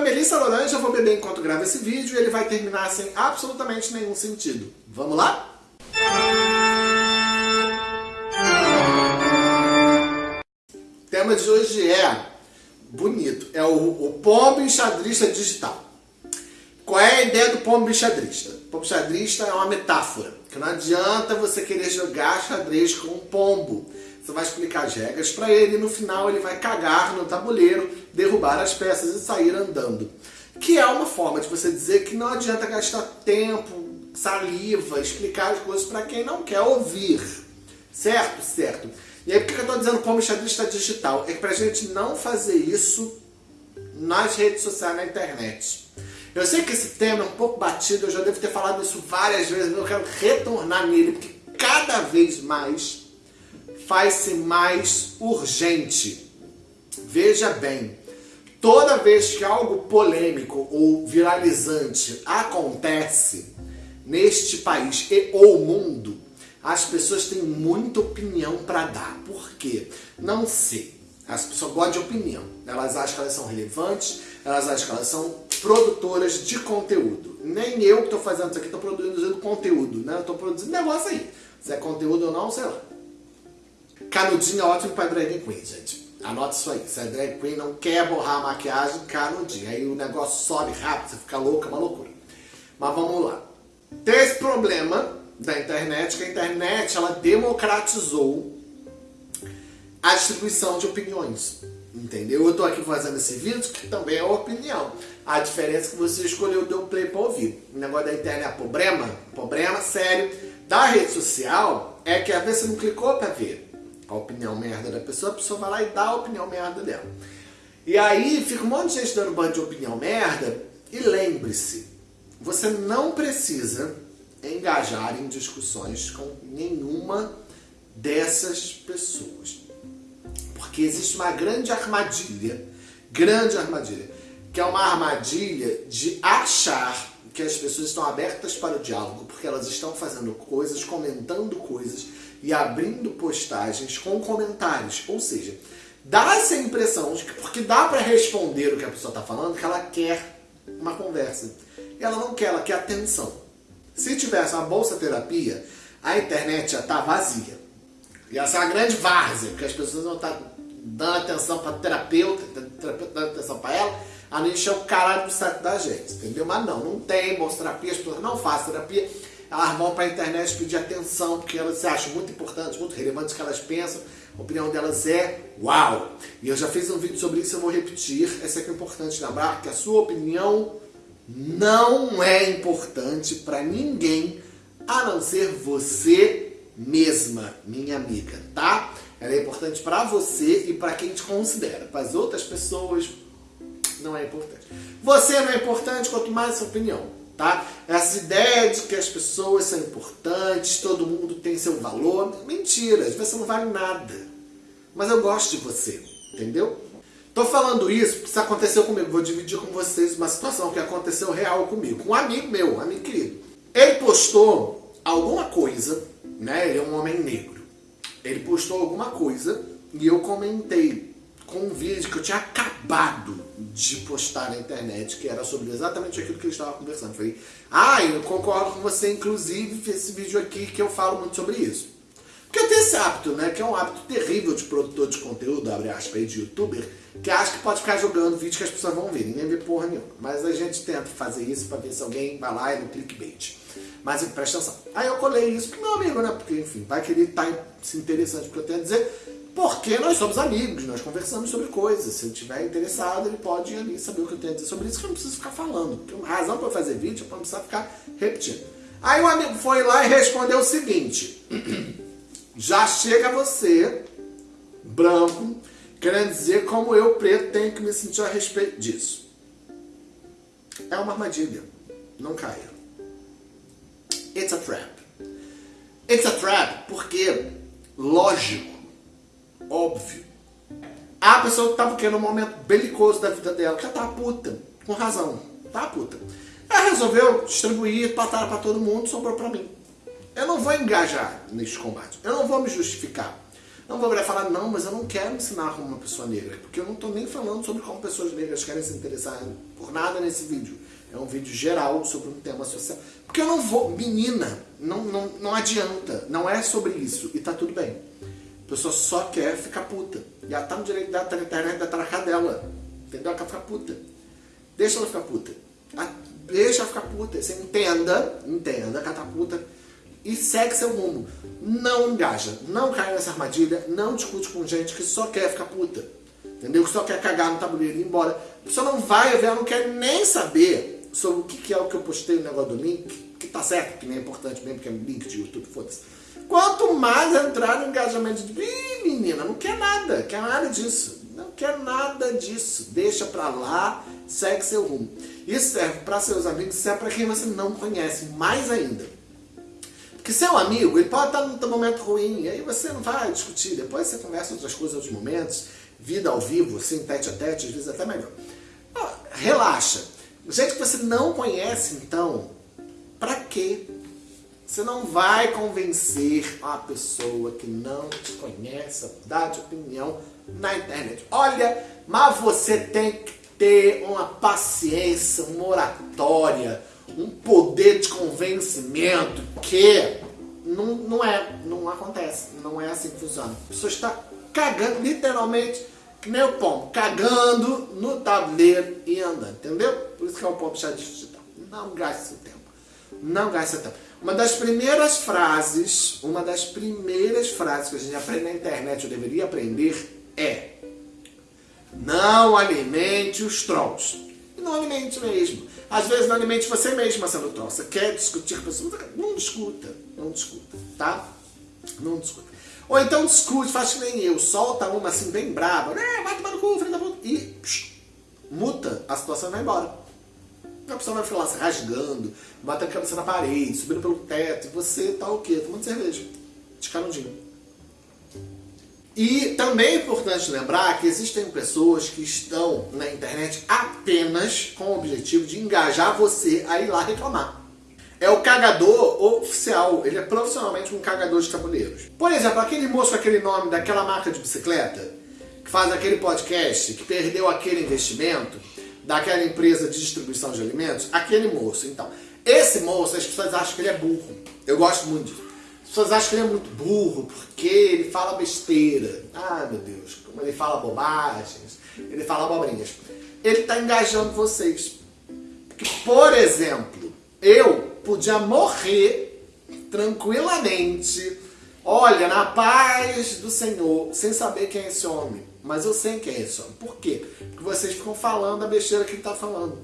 é Melissa Laranja, eu vou beber enquanto gravo esse vídeo e ele vai terminar sem absolutamente nenhum sentido. Vamos lá? O tema de hoje é bonito, é o, o pombo enxadrista digital. Qual é a ideia do pombo enxadrista? O pombo enxadrista é uma metáfora, que não adianta você querer jogar xadrez com um pombo. Você vai explicar as regras para ele e no final ele vai cagar no tabuleiro, derrubar as peças e sair andando. Que é uma forma de você dizer que não adianta gastar tempo, saliva, explicar as coisas para quem não quer ouvir. Certo? Certo. E aí por que eu estou dizendo pombo xadrista digital? É para a gente não fazer isso nas redes sociais, na internet. Eu sei que esse tema é um pouco batido, eu já devo ter falado isso várias vezes, mas eu quero retornar nele, porque cada vez mais faz-se mais urgente. Veja bem, toda vez que algo polêmico ou viralizante acontece neste país e ou mundo, as pessoas têm muita opinião para dar. Por quê? Não sei. As pessoas gostam de opinião. Elas acham que elas são relevantes, elas acham que elas são produtoras de conteúdo. Nem eu que estou fazendo isso aqui estou produzindo conteúdo, né? Eu estou produzindo negócio aí. Se é conteúdo ou não, sei lá. Canudinho é ótimo para drag queen, gente. Anota isso aí. Se a drag queen não quer borrar a maquiagem, canudinho. Aí o negócio sobe rápido, você fica louca, é uma loucura. Mas vamos lá. Tem esse problema da internet, que a internet ela democratizou a distribuição de opiniões. Entendeu? Eu tô aqui fazendo esse vídeo que também é opinião. A diferença é que você escolheu deu play para ouvir. O negócio da internet é problema, problema sério. Da rede social é que às vezes você não clicou para ver a opinião merda da pessoa, a pessoa vai lá e dá a opinião merda dela. E aí fica um monte de gente dando bando de opinião merda, e lembre-se, você não precisa engajar em discussões com nenhuma dessas pessoas. Porque existe uma grande armadilha, grande armadilha, que é uma armadilha de achar que as pessoas estão abertas para o diálogo, porque elas estão fazendo coisas, comentando coisas e abrindo postagens com comentários. Ou seja, dá essa impressão de que, porque dá para responder o que a pessoa está falando, que ela quer uma conversa. E ela não quer, ela quer atenção. Se tivesse uma bolsa terapia, a internet já está vazia. Ia ser uma grande várzea, porque as pessoas não estão tá dando atenção para terapeuta, terapeuta dando atenção para ela, a gente encher o caralho do saco da gente, entendeu? Mas não, não tem bolsa terapia, as pessoas não fazem terapia elas vão para a internet pedir atenção, porque elas se acham muito importantes, muito relevantes que elas pensam, a opinião delas é uau! E eu já fiz um vídeo sobre isso, eu vou repetir, é que é importante lembrar, que a sua opinião não é importante para ninguém, a não ser você mesma, minha amiga, tá? Ela é importante para você e para quem te considera. Para as outras pessoas, não é importante. Você não é importante, quanto mais sua opinião tá? Essa ideia de que as pessoas são importantes, todo mundo tem seu valor, mentira, você não vale nada. Mas eu gosto de você, entendeu? Tô falando isso porque isso aconteceu comigo, vou dividir com vocês uma situação que aconteceu real comigo, com um amigo meu, um amigo querido. Ele postou alguma coisa, né, ele é um homem negro, ele postou alguma coisa e eu comentei com um vídeo que eu tinha acabado de postar na internet, que era sobre exatamente aquilo que ele estava conversando. falei, ah, eu concordo com você, inclusive, esse vídeo aqui que eu falo muito sobre isso. Porque eu tenho esse hábito, né, que é um hábito terrível de produtor de conteúdo, abre aspas de youtuber, que acha que pode ficar jogando vídeo que as pessoas vão ver, ninguém vê porra nenhuma. Mas a gente tenta fazer isso para ver se alguém vai lá e no clickbait. Mas presta atenção. Aí eu colei isso pro meu amigo, né, porque enfim, vai que ele tá se interessante porque eu tenho a dizer, porque nós somos amigos, nós conversamos sobre coisas. Se ele estiver interessado, ele pode ir ali saber o que eu tenho a dizer sobre isso, que eu não preciso ficar falando. Porque a razão para fazer vídeo é para não precisar ficar repetindo. Aí o amigo foi lá e respondeu o seguinte. Já chega você, branco, querendo dizer como eu, preto, tenho que me sentir a respeito disso. É uma armadilha. Não caia. It's a trap. It's a trap porque, lógico, óbvio. A pessoa estava querendo um momento belicoso da vida dela, que ela tá puta, com razão, tá puta. Ela resolveu distribuir patada para todo mundo, sobrou para mim. Eu não vou engajar neste combate, eu não vou me justificar. Não vou virar falar, não, mas eu não quero ensinar como uma pessoa negra, porque eu não estou nem falando sobre como pessoas negras querem se interessar por nada nesse vídeo. É um vídeo geral sobre um tema social. Porque eu não vou, menina, não, não, não adianta, não é sobre isso, e tá tudo bem. A pessoa só quer ficar puta. E ela tá no direito dela, tá internet, da tá dela. Entendeu? Ela quer ficar puta. Deixa ela ficar puta. Deixa ela ficar puta. Você entenda, entenda que ela tá e segue seu rumo. Não engaja, não cai nessa armadilha, não discute com gente que só quer ficar puta. Entendeu? Que só quer cagar no tabuleiro e ir embora. A pessoa não vai ver, ela não quer nem saber sobre o que é o que eu postei no negócio do link, que tá certo, que nem é importante mesmo, que é link de YouTube, foda-se. Quanto mais entrar no engajamento de. Ih, menina, não quer nada, quer nada disso. Não quer nada disso. Deixa pra lá, segue seu rumo. Isso serve para seus amigos, serve para quem você não conhece, mais ainda. Porque seu amigo, ele pode estar num momento ruim, aí você não vai discutir, depois você conversa outras coisas, outros momentos, vida ao vivo, assim, tete a tete, às vezes até melhor. Ah, relaxa. Gente que você não conhece, então, pra quê? Você não vai convencer uma pessoa que não te conhece a mudar de opinião na internet. Olha, mas você tem que ter uma paciência, uma oratória, um poder de convencimento que não, não é, não acontece, não é assim que funciona. A pessoa está cagando, literalmente, que nem o pombo, cagando no tabuleiro e andando, entendeu? Por isso que é o pombo chá digital. Não gaste seu tempo. Não gaste seu tempo. Uma das primeiras frases, uma das primeiras frases que a gente aprende na internet, eu deveria aprender, é não alimente os trolls. E não alimente mesmo. Às vezes não alimente você mesma sendo troll. Você quer discutir com a pessoa? Não discuta. Não discuta, tá? Não discuta. Ou então discute, faz que nem eu. Solta uma assim bem brava. Vai tomar no cu, filho da puta. E psh, muta, a situação vai embora. A pessoa vai ficar lá se rasgando, batendo a cabeça na parede, subindo pelo teto. E você tá o quê? Tomando cerveja. De canudinho. E também é importante lembrar que existem pessoas que estão na internet apenas com o objetivo de engajar você a ir lá reclamar. É o cagador oficial, ele é profissionalmente um cagador de tabuleiros. Por exemplo, aquele moço aquele nome daquela marca de bicicleta, que faz aquele podcast, que perdeu aquele investimento daquela empresa de distribuição de alimentos, aquele moço. Então, esse moço, as pessoas acham que ele é burro. Eu gosto muito disso. As pessoas acham que ele é muito burro porque ele fala besteira. Ai meu Deus, como ele fala bobagens, ele fala abobrinhas. Ele está engajando vocês. Porque, por exemplo, eu podia morrer tranquilamente, olha, na paz do Senhor, sem saber quem é esse homem. Mas eu sei quem é homem. Por quê? Porque vocês ficam falando a besteira que ele está falando.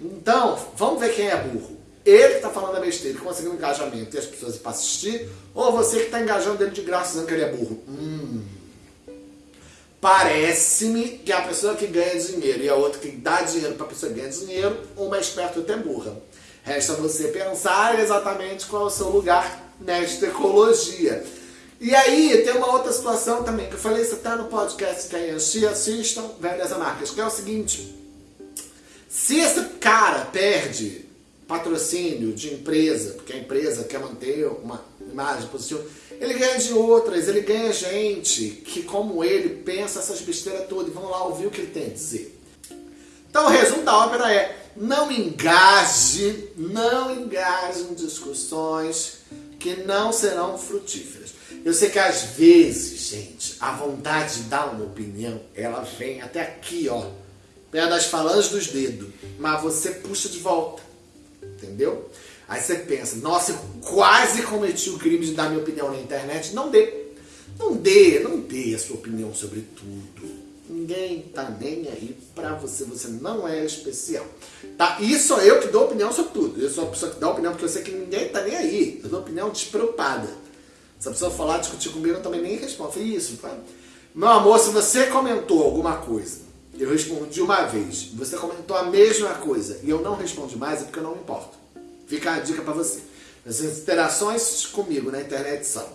Então, vamos ver quem é burro ele que está falando a besteira, conseguindo engajamento e as pessoas para assistir, ou você que está engajando ele de graça dizendo que ele é burro. Hum. Parece-me que a pessoa que ganha dinheiro e a outra que dá dinheiro para a pessoa que ganha dinheiro, uma é esperta e outra é burra. Resta você pensar exatamente qual é o seu lugar nesta ecologia. E aí, tem uma outra situação também, que eu falei, você está no podcast que aí assistam, Velhas Marcas, que é o seguinte, se esse cara perde patrocínio de empresa, porque a empresa quer manter uma imagem positiva, ele ganha de outras, ele ganha gente que, como ele, pensa essas besteiras todas e vão lá ouvir o que ele tem a dizer. Então o resumo da ópera é, não engaje, não engaje em discussões que não serão frutíferas. Eu sei que às vezes, gente, a vontade de dar uma opinião, ela vem até aqui, ó, perto das falanges dos dedos, mas você puxa de volta entendeu? Aí você pensa, nossa, eu quase cometi o crime de dar minha opinião na internet. Não dê. Não dê, não dê a sua opinião sobre tudo. Ninguém tá nem aí pra você, você não é especial. Tá? E sou eu que dou opinião sobre tudo. Eu sou a pessoa que dá opinião porque eu sei que ninguém tá nem aí. Eu dou opinião despreocupada. Se a pessoa falar, discutir comigo, eu também nem respondo. Eu falei, isso, tá? Meu amor, se você comentou alguma coisa eu respondi uma vez. Você comentou a mesma coisa e eu não respondi mais, é porque eu não me importo. Fica a dica para você. As interações comigo na internet são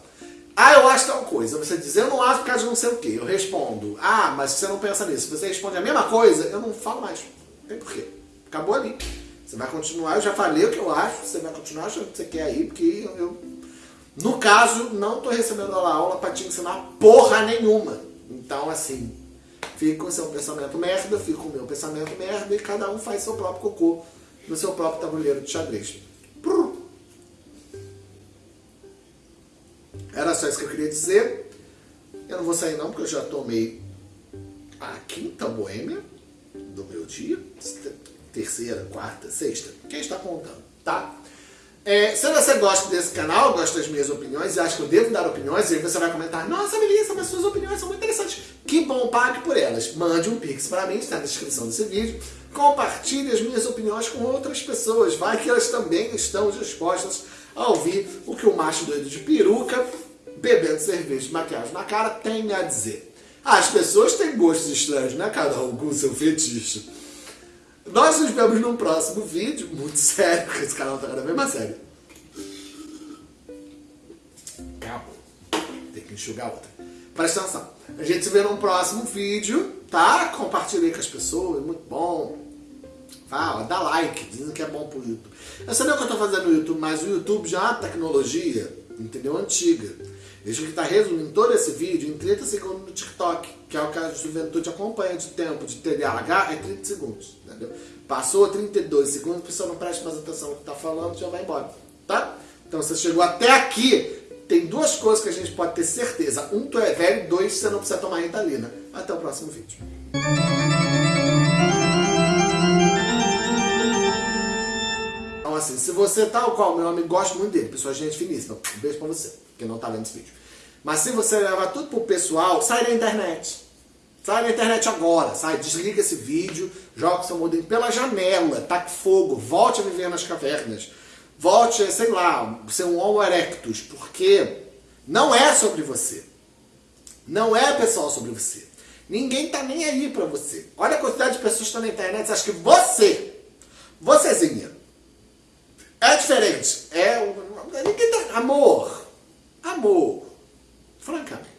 Ah, eu acho tal coisa. Você diz, eu não acho por causa de não sei o que. Eu respondo, ah, mas você não pensa nisso. Você responde a mesma coisa, eu não falo mais. Não tem porquê. Acabou ali. Você vai continuar, eu já falei o que eu acho, você vai continuar achando que você quer aí, porque eu, No caso, não estou recebendo aula, aula para te ensinar porra nenhuma. Então, assim, fique com seu pensamento merda, com o meu pensamento merda e cada um faz seu próprio cocô no seu próprio tabuleiro de xadrez. Era só isso que eu queria dizer. Eu não vou sair não, porque eu já tomei a quinta boêmia do meu dia. Terceira, quarta, sexta. Quem está contando, tá? É, se você gosta desse canal, gosta das minhas opiniões e acha que eu devo dar opiniões, aí você vai comentar, nossa Melissa, mas suas opiniões são muito interessantes. Que bom, pague por elas. Mande um pix para mim, está na descrição desse vídeo. Compartilhe as minhas opiniões com outras pessoas. Vai que elas também estão dispostas a ouvir o que o macho doido de peruca, bebendo cerveja de maquiagem na cara, tem a dizer. As pessoas têm gostos estranhos, né? Cada um com seu fetiche. Nós nos vemos num próximo vídeo, muito sério, porque esse canal tá cada vez mais sério. Acabou. Tem que enxugar outra. Presta atenção. A gente se vê num próximo vídeo, tá? Compartilhei com as pessoas, muito bom. Fala, dá like, dizem que é bom pro YouTube. Eu sei o que eu tô fazendo no YouTube, mas o YouTube já é tecnologia, entendeu? Antiga. Veja que está resumindo todo esse vídeo em 30 segundos no TikTok, que é o que a juventude acompanha de tempo de TDAH, é 30 segundos, entendeu? Passou 32 segundos, a pessoa não presta mais atenção no que está falando, já vai embora, tá? Então você chegou até aqui, tem duas coisas que a gente pode ter certeza. Um, tu é velho, dois, você não precisa tomar Ritalina. Até o próximo vídeo. Então assim, se você tal qual, meu amigo, gosto muito dele, pessoa gente finíssima, um beijo pra você que não está vendo esse vídeo. Mas se você levar tudo pro pessoal, sai da internet. Sai na internet agora, sai, desliga esse vídeo, joga seu modem pela janela, taque fogo, volte a viver nas cavernas, volte a, sei lá, ser um homo erectus, porque não é sobre você. Não é, pessoal, sobre você. Ninguém tá nem aí pra você. Olha a quantidade de pessoas que estão na internet acha que você, vocêzinha, é diferente. É, ninguém tá, amor, amor, francamente.